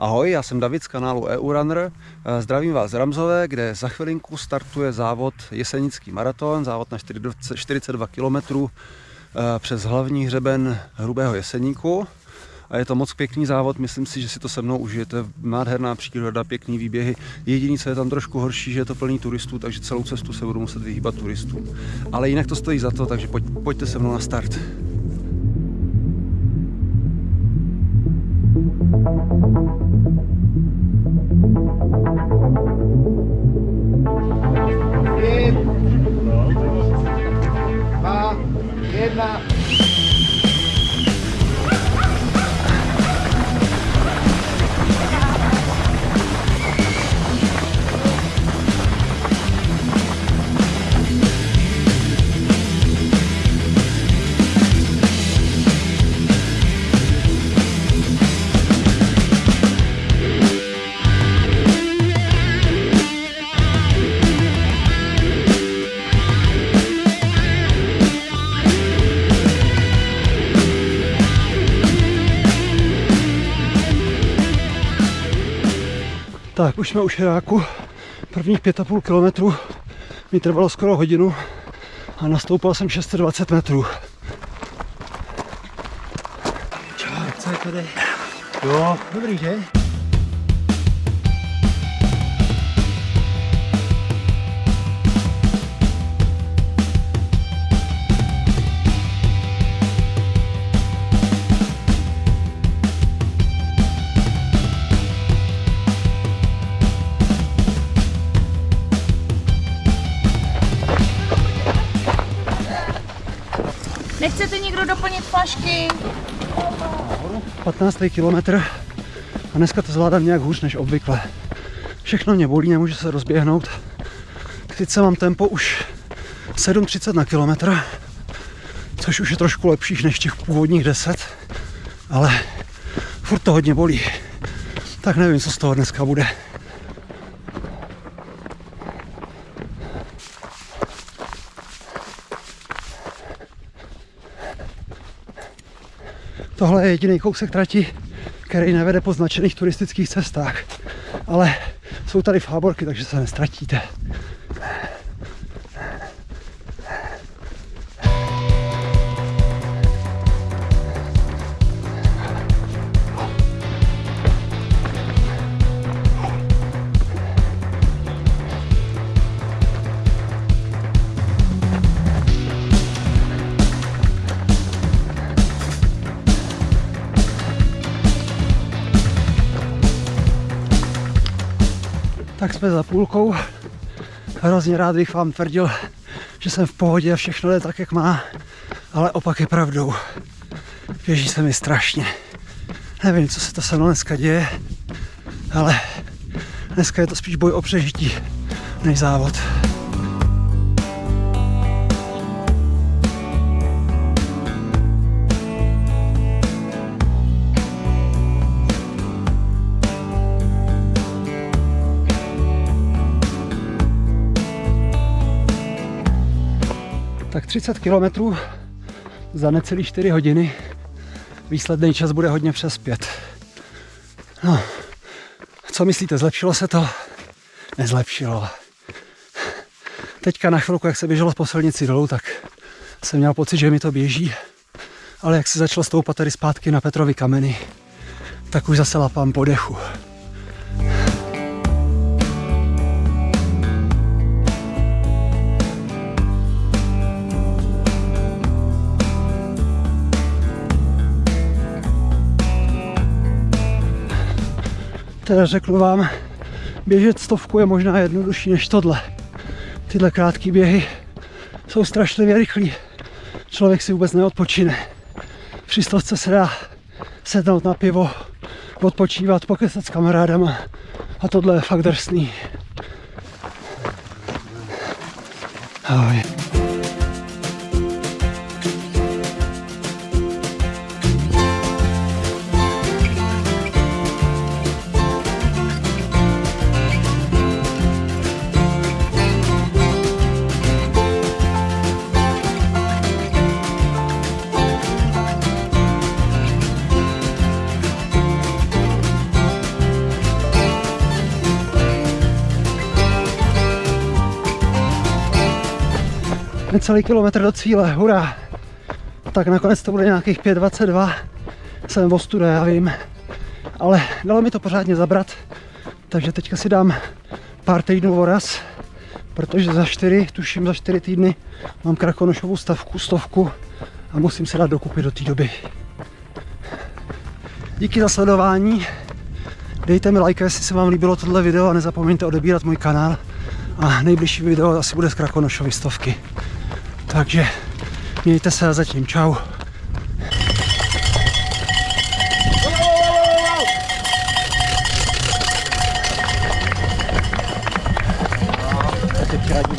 Ahoj, já jsem David z kanálu EU Runner. Eh, zdravím vás z Ramzové, kde za chvilinku startuje závod Jesenický maraton, závod na 42 km eh, přes hlavní hřeben Hrubého Jeseníku. A je to moc pěkný závod, myslím si, že si to se mnou užijete. Nádherná příroda, pěkný výběhy. Jediný, co je tam trošku horší, že je to plný turistů, takže celou cestu se budu muset vyhýbat turistům. Ale jinak to stojí za to, takže pojď, pojďte se mnou na start. Tak, už jsme u Šeráku. Prvních 5,5 kilometrů mi trvalo skoro hodinu a nastoupal jsem 620 metrů. Čau, co je tady? Jo, Dobrý, že? Nechcete někdo doplnit flašky? 15. kilometr a dneska to zvládám nějak hůř než obvykle. Všechno mě bolí, nemůžu se rozběhnout. Sice mám tempo už 7,30 na kilometr, což už je trošku lepší než těch původních 10, ale furt to hodně bolí. Tak nevím, co z toho dneska bude. Tohle je jediný kousek trati, který nevede po značených turistických cestách. Ale jsou tady fáborky, takže se nestratíte. Tak jsme za půlkou. Hrozně rád bych vám tvrdil, že jsem v pohodě a všechno jde tak, jak má, ale opak je pravdou. Běží se mi strašně. Nevím, co se to se mnou dneska děje, ale dneska je to spíš boj o přežití než závod. 30 kilometrů za necelý 4 hodiny. Výsledný čas bude hodně přes 5. No, co myslíte, zlepšilo se to? Nezlepšilo. Teďka na chvilku, jak se běželo po silnici dolů, tak jsem měl pocit, že mi to běží. Ale jak se začalo stoupat tady zpátky na Petrovi kameny, tak už zase lapám po dechu. Řeknu vám, běžet stovku je možná jednodušší než tohle. Tyhle krátké běhy jsou strašlivě rychlí. Člověk si vůbec neodpočine. Při stovce se dá sednout na pivo, odpočívat, pokesat s kamarádama a tohle je fakt drsný. Ahoj. Necelý kilometr do cíle, hurá. Tak nakonec to bude nějakých 5.22, jsem v ostude, já vím. Ale dalo mi to pořádně zabrat, takže teďka si dám pár týdnů voraz, protože za čtyři, tuším za čtyři týdny mám krakonošovou stavku, stovku a musím se dát dokupy do té doby. Díky za sledování, dejte mi like, jestli se vám líbilo tohle video a nezapomeňte odebírat můj kanál a nejbližší video asi bude z Krakonošovy stovky. Takže mějte se a zatím čau. Teď radí